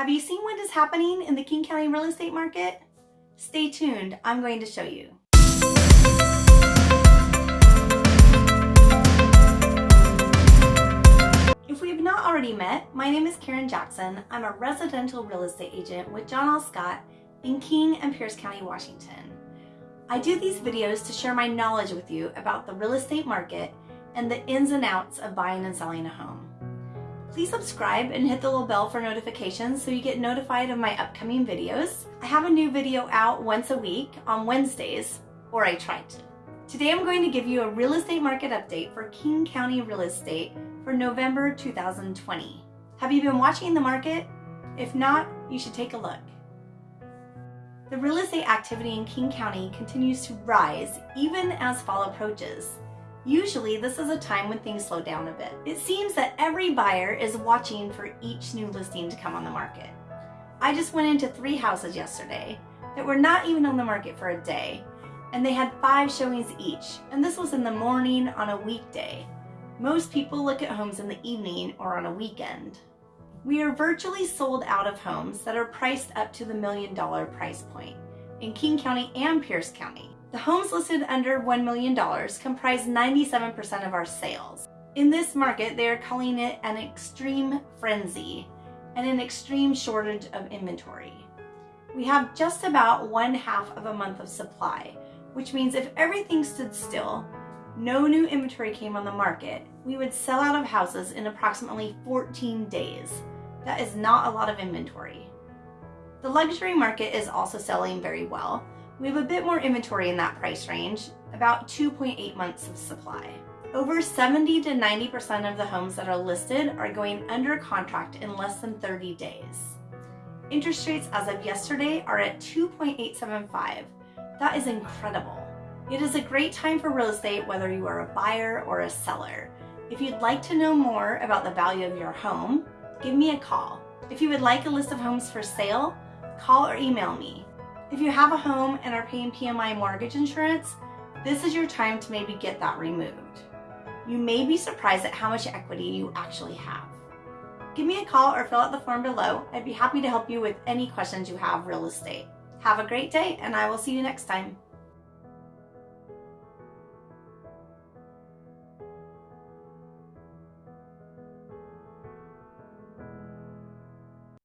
Have you seen what is happening in the King County real estate market? Stay tuned, I'm going to show you. If we have not already met, my name is Karen Jackson. I'm a residential real estate agent with John L. Scott in King and Pierce County, Washington. I do these videos to share my knowledge with you about the real estate market and the ins and outs of buying and selling a home. Please subscribe and hit the little bell for notifications so you get notified of my upcoming videos. I have a new video out once a week on Wednesdays, or I try to. Today I'm going to give you a real estate market update for King County real estate for November 2020. Have you been watching the market? If not, you should take a look. The real estate activity in King County continues to rise even as fall approaches. Usually this is a time when things slow down a bit. It seems that every buyer is watching for each new listing to come on the market. I just went into three houses yesterday that were not even on the market for a day, and they had five showings each, and this was in the morning on a weekday. Most people look at homes in the evening or on a weekend. We are virtually sold out of homes that are priced up to the million dollar price point in King County and Pierce County. The homes listed under $1 million comprise 97% of our sales. In this market, they are calling it an extreme frenzy and an extreme shortage of inventory. We have just about one half of a month of supply, which means if everything stood still, no new inventory came on the market, we would sell out of houses in approximately 14 days. That is not a lot of inventory. The luxury market is also selling very well, we have a bit more inventory in that price range, about 2.8 months of supply. Over 70 to 90% of the homes that are listed are going under contract in less than 30 days. Interest rates as of yesterday are at 2.875. That is incredible. It is a great time for real estate whether you are a buyer or a seller. If you'd like to know more about the value of your home, give me a call. If you would like a list of homes for sale, call or email me. If you have a home and are paying PMI mortgage insurance, this is your time to maybe get that removed. You may be surprised at how much equity you actually have. Give me a call or fill out the form below. I'd be happy to help you with any questions you have real estate. Have a great day and I will see you next time.